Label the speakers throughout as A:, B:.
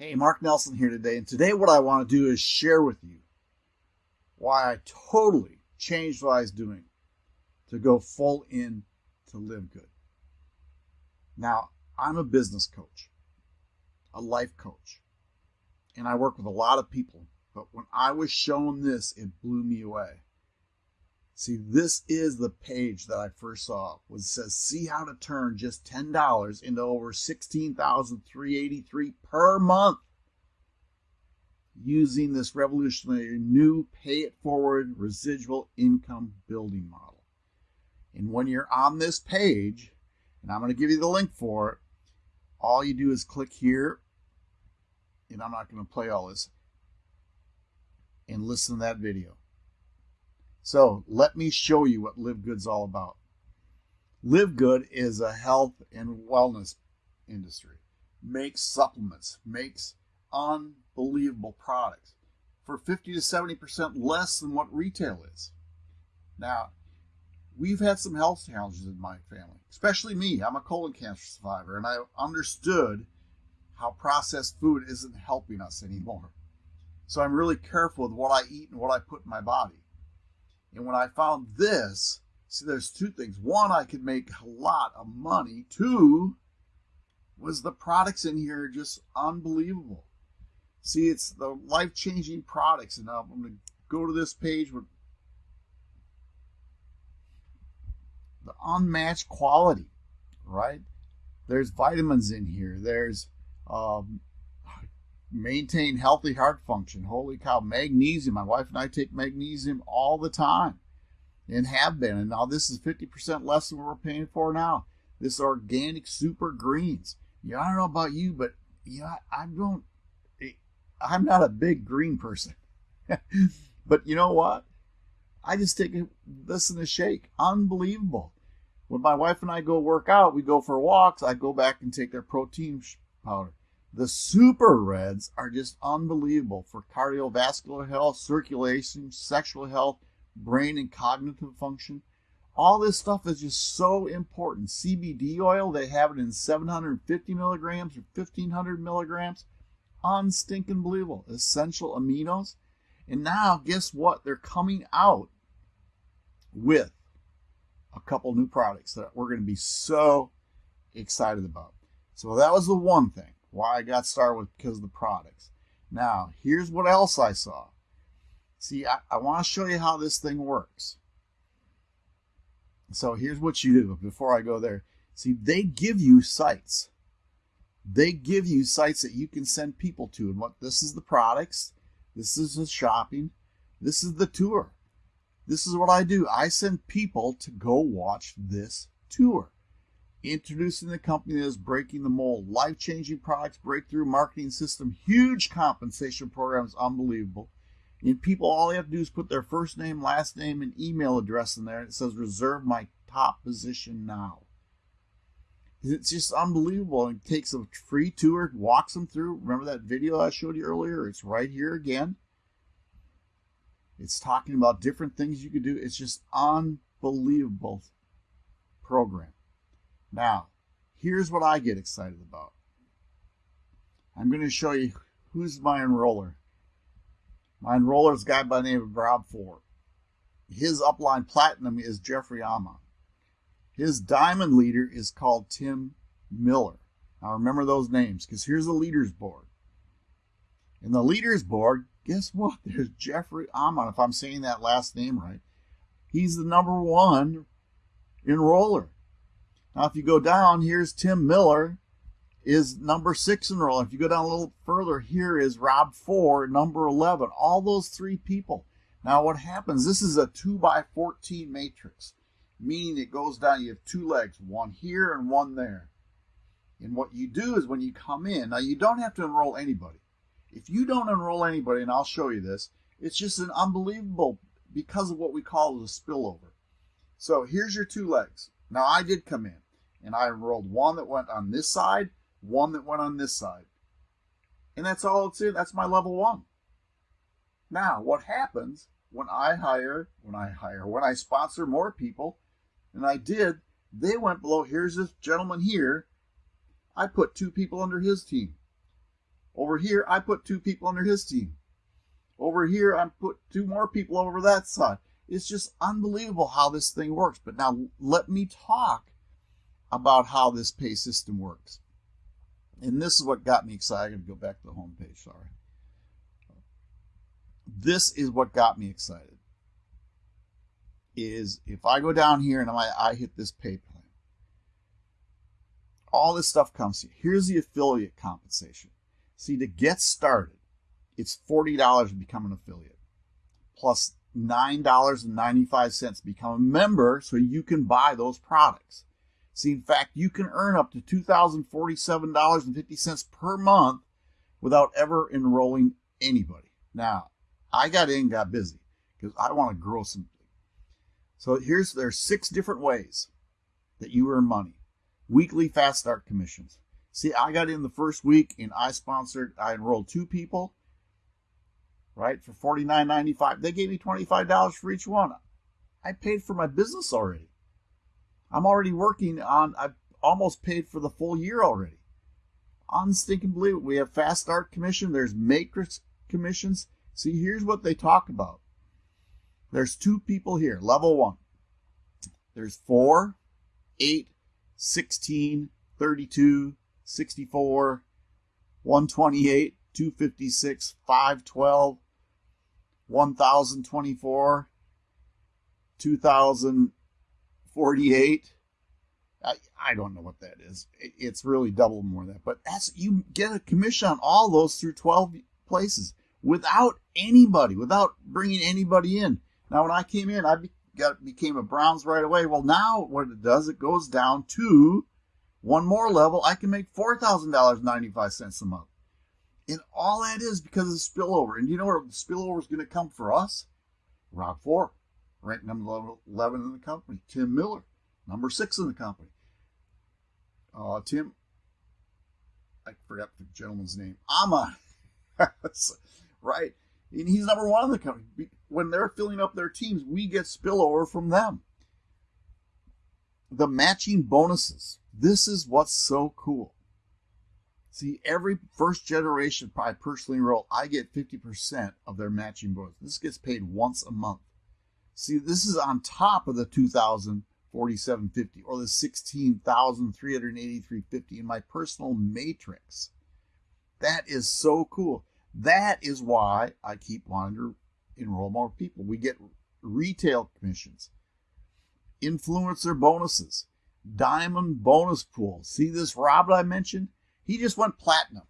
A: Hey, Mark Nelson here today, and today what I want to do is share with you why I totally changed what I was doing to go full in to live good. Now, I'm a business coach, a life coach, and I work with a lot of people, but when I was shown this, it blew me away. See, this is the page that I first saw. Was says, "See how to turn just ten dollars into over sixteen thousand three eighty three per month using this revolutionary new pay it forward residual income building model." And when you're on this page, and I'm going to give you the link for it, all you do is click here, and I'm not going to play all this, and listen to that video. So let me show you what Live Good's all about. Live Good is a health and wellness industry. Makes supplements, makes unbelievable products for 50 to 70% less than what retail is. Now, we've had some health challenges in my family, especially me. I'm a colon cancer survivor, and I understood how processed food isn't helping us anymore. So I'm really careful with what I eat and what I put in my body. And when I found this, see, there's two things. One, I could make a lot of money. Two, was the products in here just unbelievable. See, it's the life changing products. And now I'm going to go to this page with the unmatched quality, right? There's vitamins in here. There's um, maintain healthy heart function. Holy cow, magnesium. My wife and I take magnesium all the time and have been. And now this is 50% less than what we're paying for now. This organic super greens. Yeah, I don't know about you, but yeah, I don't, eh, I'm not a big green person. but you know what? I just take this in a shake. Unbelievable. When my wife and I go work out, we go for walks, I go back and take their protein powder. The super reds are just unbelievable for cardiovascular health, circulation, sexual health, brain and cognitive function. All this stuff is just so important. CBD oil, they have it in 750 milligrams or 1500 milligrams. Unstinking believable. Essential aminos. And now, guess what? They're coming out with a couple new products that we're going to be so excited about. So that was the one thing why I got started with because of the products. Now, here's what else I saw. See, I, I want to show you how this thing works. So here's what you do before I go there. See, they give you sites. They give you sites that you can send people to. And what this is the products, this is the shopping, this is the tour. This is what I do. I send people to go watch this tour introducing the company that is breaking the mold, life changing products, breakthrough marketing system, huge compensation programs, unbelievable. And people, all they have to do is put their first name, last name, and email address in there. And it says, reserve my top position now. It's just unbelievable. It takes a free tour, walks them through. Remember that video I showed you earlier? It's right here again. It's talking about different things you could do. It's just unbelievable program. Now, here's what I get excited about. I'm going to show you who's my enroller. My enroller is a guy by the name of Rob Ford. His upline platinum is Jeffrey Amon. His diamond leader is called Tim Miller. Now remember those names because here's the leaders board. In the leaders board, guess what? There's Jeffrey Amon, if I'm saying that last name right. He's the number one enroller. Now, if you go down, here's Tim Miller, is number six enroller. If you go down a little further, here is Rob Four, number 11. All those three people. Now, what happens, this is a 2 by 14 matrix, meaning it goes down, you have two legs, one here and one there. And what you do is when you come in, now you don't have to enroll anybody. If you don't enroll anybody, and I'll show you this, it's just an unbelievable, because of what we call the spillover. So here's your two legs. Now I did come in and I enrolled one that went on this side, one that went on this side. And that's all it's in. That's my level one. Now, what happens when I hire, when I hire, when I sponsor more people, and I did, they went below. Here's this gentleman here. I put two people under his team. Over here, I put two people under his team. Over here, I put two more people over that side. It's just unbelievable how this thing works. But now let me talk about how this pay system works. And this is what got me excited. To go back to the home page, sorry. This is what got me excited. Is if I go down here and I, I hit this pay plan, all this stuff comes here. Here's the affiliate compensation. See, to get started, it's $40 to become an affiliate, plus $9.95 become a member so you can buy those products. See, in fact, you can earn up to $2,047.50 per month without ever enrolling anybody. Now, I got in, got busy because I want to grow something. So here's there's six different ways that you earn money. Weekly fast start commissions. See, I got in the first week and I sponsored, I enrolled two people, right, for $49.95. They gave me $25 for each one. I paid for my business already. I'm already working on, I've almost paid for the full year already. Unstinking believable. We have fast start commission. There's matrix commissions. See, here's what they talk about. There's two people here, level one. There's four, eight, 16, 32, 64, 128, 256, 512, 1024, 2048. I, I don't know what that is. It's really double more than that. But that's you get a commission on all those through 12 places without anybody, without bringing anybody in. Now, when I came in, I be, got became a Bronze right away. Well, now what it does, it goes down to one more level. I can make four thousand dollars ninety five cents a month, and all that is because of the spillover. And you know where the spillover is going to come for us? Rob Four, ranked number eleven in the company. Tim Miller, number six in the company. Uh, Tim, I forgot the gentleman's name. Ama, right? And he's number one in the company when they're filling up their teams, we get spillover from them. The matching bonuses. This is what's so cool. See, every first generation I personally enroll, I get 50% of their matching bonus. This gets paid once a month. See, this is on top of the 2047.50 or the 16,383.50 in my personal matrix. That is so cool. That is why I keep wanting to enroll more people. We get retail commissions, influencer bonuses, diamond bonus pool. See this Rob I mentioned? He just went platinum.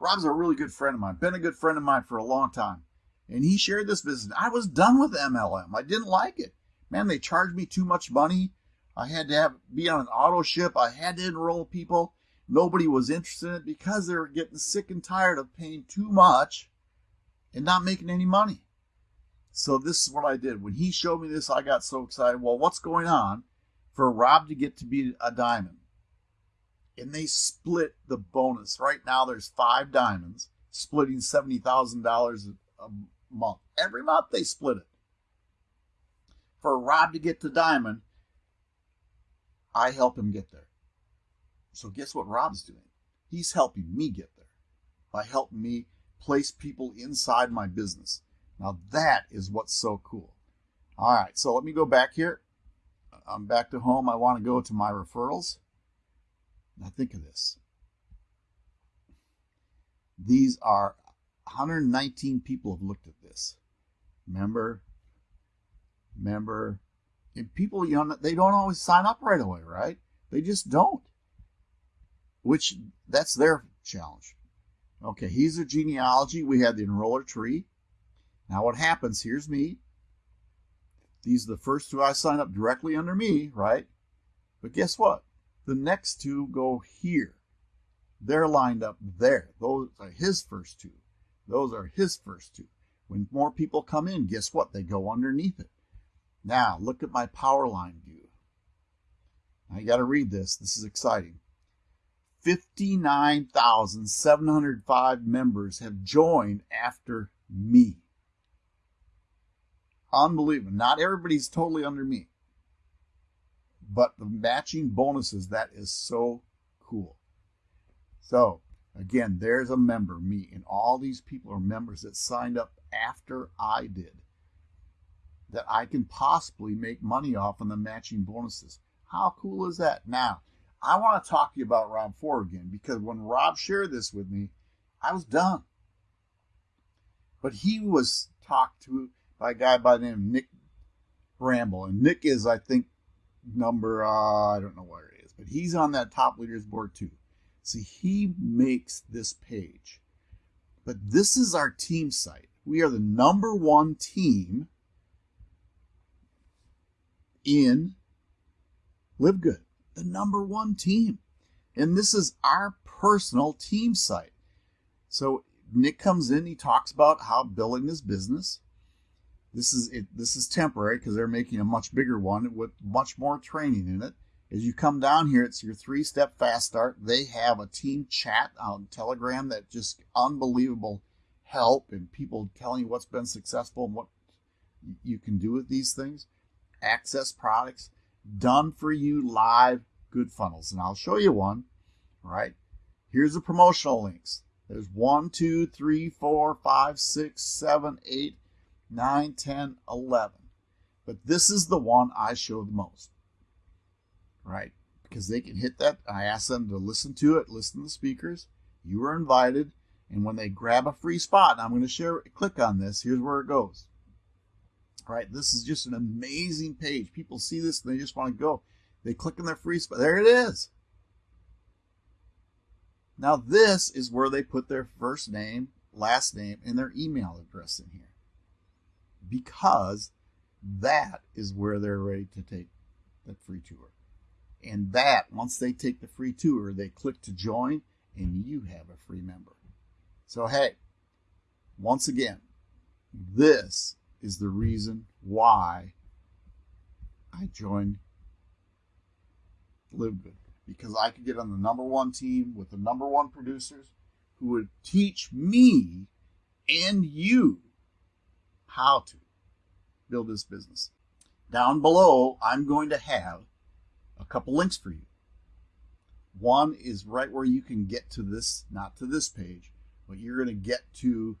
A: Rob's a really good friend of mine, been a good friend of mine for a long time. And he shared this business. I was done with MLM. I didn't like it. Man, they charged me too much money. I had to have be on an auto ship. I had to enroll people. Nobody was interested in it because they were getting sick and tired of paying too much and not making any money. So this is what I did. When he showed me this, I got so excited. Well, what's going on for Rob to get to be a diamond? And they split the bonus. Right now, there's five diamonds, splitting $70,000 a month. Every month, they split it. For Rob to get to diamond, I help him get there. So guess what Rob's doing? He's helping me get there by helping me place people inside my business. Now that is what's so cool. All right, so let me go back here. I'm back to home. I want to go to my referrals. Now think of this. These are 119 people have looked at this. Member, member, and people, you know, they don't always sign up right away, right? They just don't. Which that's their challenge. Okay, here's a genealogy. We have the enroller tree. Now what happens, here's me. These are the first two I sign up directly under me, right? But guess what? The next two go here. They're lined up there. Those are his first two. Those are his first two. When more people come in, guess what? They go underneath it. Now, look at my power line view. I got to read this. This is exciting. 59,705 members have joined after me. Unbelievable. Not everybody's totally under me. But the matching bonuses, that is so cool. So Again, there's a member, me, and all these people are members that signed up after I did that I can possibly make money off on the matching bonuses. How cool is that? Now, I want to talk to you about Rob Four again because when Rob shared this with me, I was done. But he was talked to by a guy by the name of Nick Bramble. And Nick is, I think, number, uh, I don't know where it is, but he's on that top leaders board too. See, he makes this page. But this is our team site. We are the number one team in Live Good, the number one team. And this is our personal team site. So Nick comes in, he talks about how building his business. This is it, this is temporary because they're making a much bigger one with much more training in it. As you come down here, it's your three-step fast start. They have a team chat on Telegram that just unbelievable help and people telling you what's been successful and what you can do with these things. Access products done for you live good funnels. And I'll show you one, right? Here's the promotional links. There's one, two, three, four, five, six, seven, eight, nine, ten, eleven. But this is the one I show the most right? Because they can hit that. I ask them to listen to it, listen to the speakers. You are invited. And when they grab a free spot, I'm going to share, click on this. Here's where it goes. Right, this is just an amazing page. People see this and they just want to go. They click on their free spot. There it is. Now this is where they put their first name, last name, and their email address in here. Because that is where they're ready to take that free tour. And that, once they take the free tour, they click to join and you have a free member. So, hey, once again, this is the reason why I joined Live because I could get on the number one team with the number one producers who would teach me and you how to build this business. Down below, I'm going to have a couple links for you. One is right where you can get to this, not to this page, but you're going to get to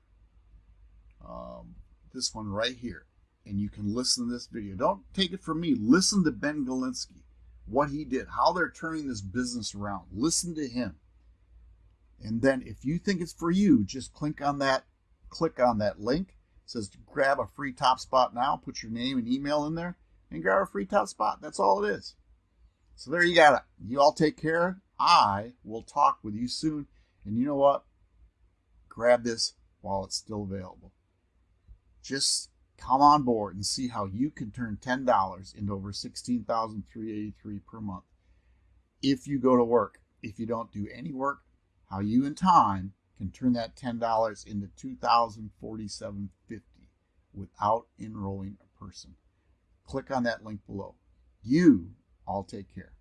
A: um, this one right here. And you can listen to this video. Don't take it from me. Listen to Ben Glinsky, what he did, how they're turning this business around. Listen to him. And then if you think it's for you, just click on that, click on that link. Says grab a free top spot now, put your name and email in there, and grab a free top spot. That's all it is. So there you got it. You all take care. I will talk with you soon. And you know what? Grab this while it's still available. Just come on board and see how you can turn $10 into over 16383 per month if you go to work. If you don't do any work, how you in time can turn that $10 into 2047.50 without enrolling a person. Click on that link below. You all take care.